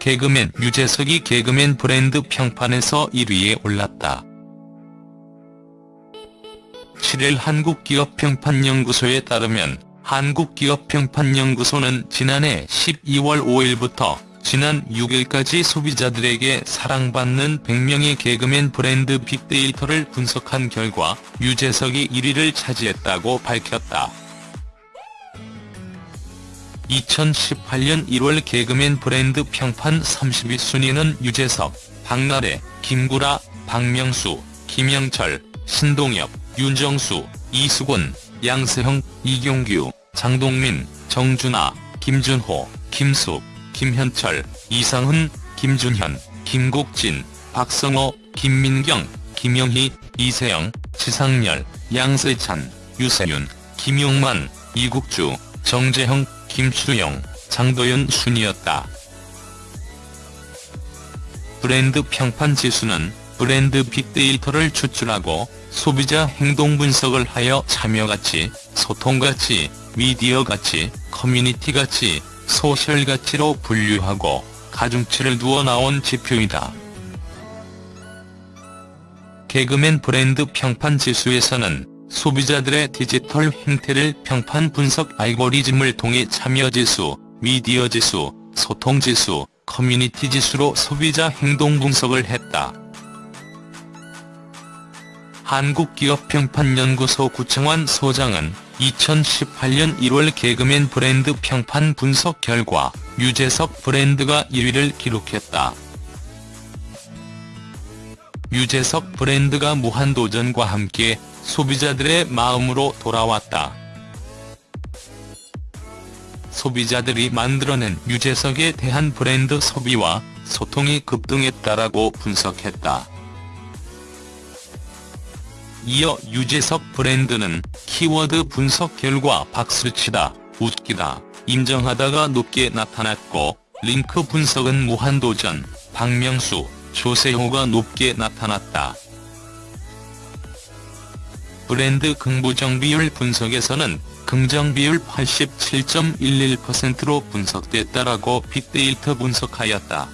개그맨 유재석이 개그맨 브랜드 평판에서 1위에 올랐다. 7일 한국기업평판연구소에 따르면 한국기업평판연구소는 지난해 12월 5일부터 지난 6일까지 소비자들에게 사랑받는 100명의 개그맨 브랜드 빅데이터를 분석한 결과 유재석이 1위를 차지했다고 밝혔다. 2018년 1월 개그맨 브랜드 평판 30위 순위는 유재석, 박나래, 김구라, 박명수, 김영철, 신동엽, 윤정수, 이수근, 양세형, 이경규, 장동민, 정준하, 김준호, 김숙, 김현철, 이상훈, 김준현, 김국진, 박성호, 김민경, 김영희, 이세영, 지상렬, 양세찬, 유세윤, 김용만, 이국주, 정재형, 김수영, 장도연 순이었다. 브랜드 평판 지수는 브랜드 빅데이터를 추출하고 소비자 행동 분석을 하여 참여 가치, 소통 가치, 미디어 가치, 커뮤니티 가치, 소셜 가치로 분류하고 가중치를 두어 나온 지표이다. 개그맨 브랜드 평판 지수에서는 소비자들의 디지털 행태를 평판 분석 알고리즘을 통해 참여지수, 미디어지수, 소통지수, 커뮤니티지수로 소비자 행동 분석을 했다. 한국기업평판연구소 구청환 소장은 2018년 1월 개그맨 브랜드 평판 분석 결과 유재석 브랜드가 1위를 기록했다. 유재석 브랜드가 무한도전과 함께 소비자들의 마음으로 돌아왔다. 소비자들이 만들어낸 유재석에 대한 브랜드 소비와 소통이 급등했다라고 분석했다. 이어 유재석 브랜드는 키워드 분석 결과 박수치다, 웃기다, 인정하다가 높게 나타났고 링크 분석은 무한도전, 박명수, 조세호가 높게 나타났다. 브랜드 긍부정 비율 분석에서는 긍정 비율 87.11%로 분석됐다라고 빅데이터 분석하였다.